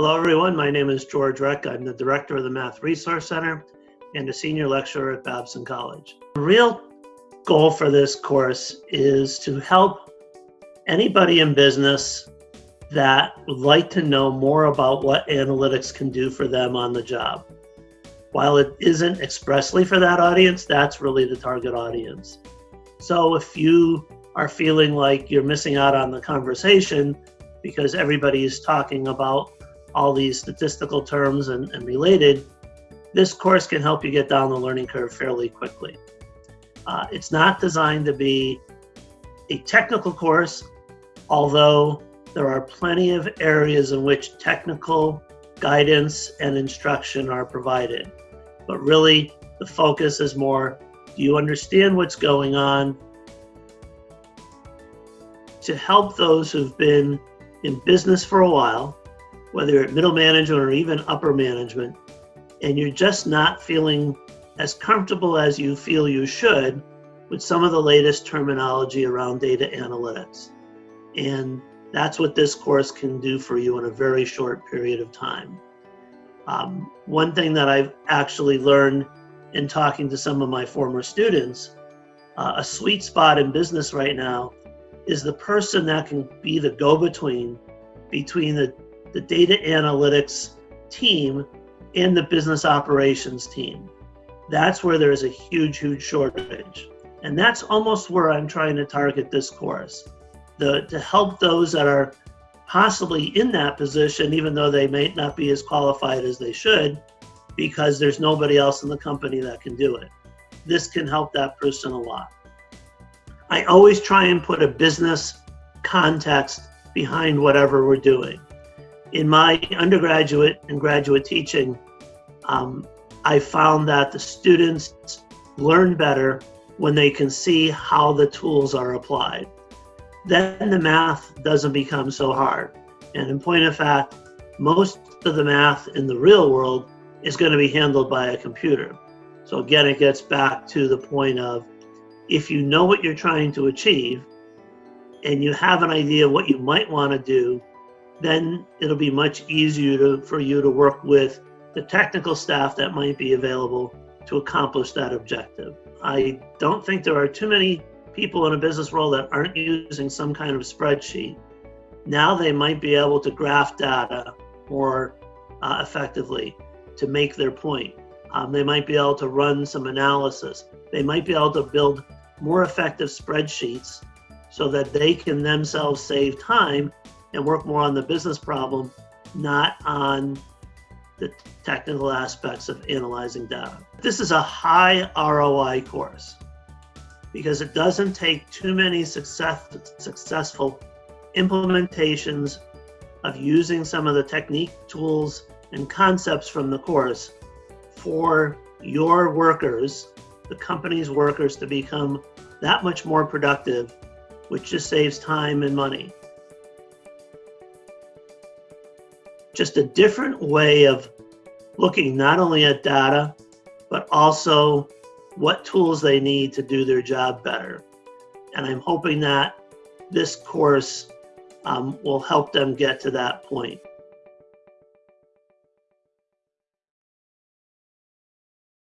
Hello, everyone. My name is George Recck. I'm the director of the Math Resource Center and a senior lecturer at Babson College. The real goal for this course is to help anybody in business that would like to know more about what analytics can do for them on the job. While it isn't expressly for that audience, that's really the target audience. So if you are feeling like you're missing out on the conversation because everybody is talking about all these statistical terms and, and related, this course can help you get down the learning curve fairly quickly. Uh, it's not designed to be a technical course, although there are plenty of areas in which technical guidance and instruction are provided. But really, the focus is more, do you understand what's going on? To help those who've been in business for a while, whether at middle management or even upper management, and you're just not feeling as comfortable as you feel you should with some of the latest terminology around data analytics. And that's what this course can do for you in a very short period of time. Um, one thing that I've actually learned in talking to some of my former students, uh, a sweet spot in business right now is the person that can be the go-between between the, the data analytics team and the business operations team. That's where there's a huge, huge shortage. And that's almost where I'm trying to target this course. The, to help those that are possibly in that position, even though they may not be as qualified as they should, because there's nobody else in the company that can do it. This can help that person a lot. I always try and put a business context behind whatever we're doing. In my undergraduate and graduate teaching, um, I found that the students learn better when they can see how the tools are applied. Then the math doesn't become so hard. And in point of fact, most of the math in the real world is going to be handled by a computer. So again, it gets back to the point of if you know what you're trying to achieve and you have an idea of what you might want to do, then it'll be much easier to, for you to work with the technical staff that might be available to accomplish that objective. I don't think there are too many people in a business world that aren't using some kind of spreadsheet. Now they might be able to graph data more uh, effectively to make their point. Um, they might be able to run some analysis. They might be able to build more effective spreadsheets so that they can themselves save time and work more on the business problem, not on the technical aspects of analyzing data. This is a high ROI course because it doesn't take too many success, successful implementations of using some of the technique tools and concepts from the course for your workers, the company's workers to become that much more productive, which just saves time and money. Just a different way of looking not only at data, but also what tools they need to do their job better. And I'm hoping that this course um, will help them get to that point.